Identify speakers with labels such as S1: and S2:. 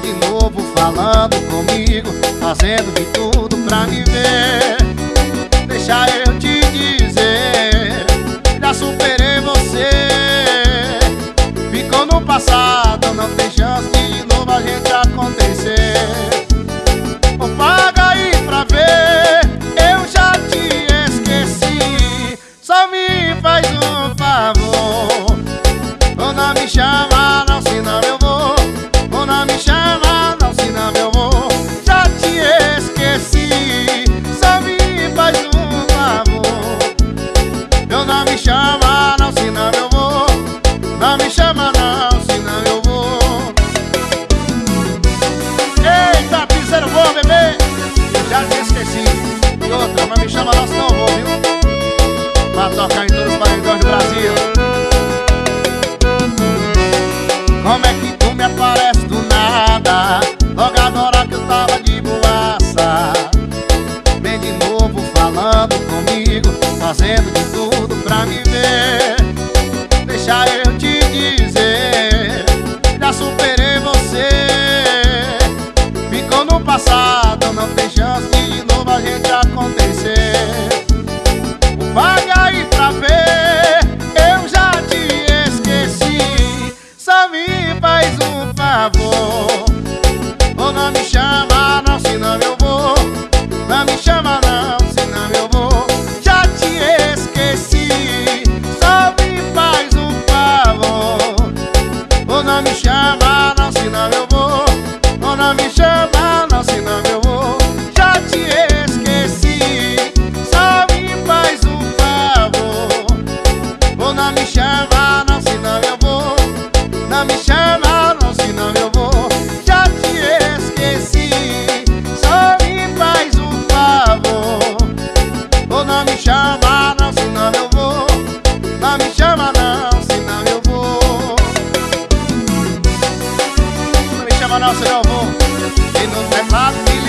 S1: de novo falando comigo Fazendo de tudo pra me ver. Deixa eu te dizer Já superei você. Ficou no passado fazendo de tudo pra me ver. Deixa eu te dizer, já superei você. Ficou no passado, não tem chance de, de novo a gente acontecer. Paga aí pra ver, eu já te esqueci. Só me faz um favor, ou não me chama me chama. Emanuel Silvão E é fácil.